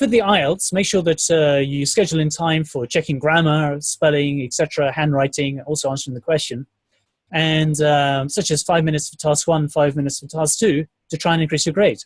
for the IELTS, make sure that uh, you schedule in time for checking grammar, spelling, etc., handwriting, also answering the question, and um, such as five minutes for task one, five minutes for task two, to try and increase your grade.